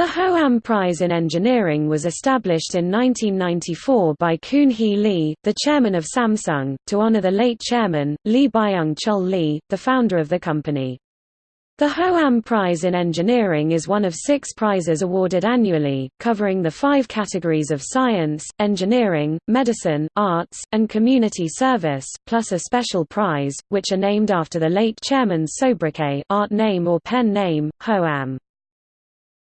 The Hoam Prize in Engineering was established in 1994 by Kun Hee Lee, the chairman of Samsung, to honor the late chairman, Lee Byung Chul Lee, the founder of the company. The Hoam Prize in Engineering is one of six prizes awarded annually, covering the five categories of science, engineering, medicine, arts, and community service, plus a special prize, which are named after the late chairman's sobriquet art name or pen name, Hoam.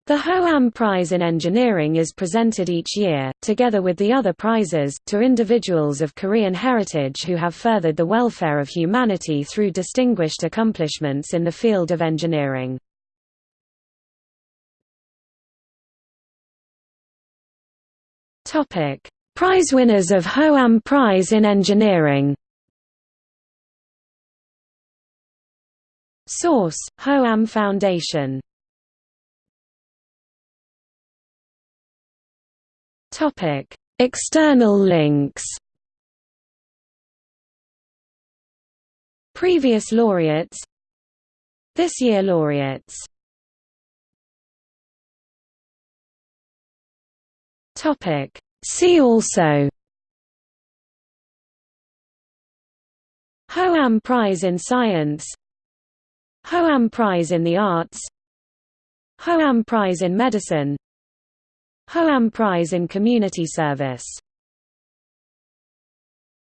The Hoam Prize in Engineering is presented each year, together with the other prizes, to individuals of Korean heritage who have furthered the welfare of humanity through distinguished accomplishments in the field of engineering. Prize winners of Hoam Prize in Engineering Source: Hoam Foundation Topic: External links. Previous laureates. This year laureates. Topic: See also. Hoam Prize in Science Hoam Prize in the Arts Hoam Prize in Medicine Hoam Prize in Community Service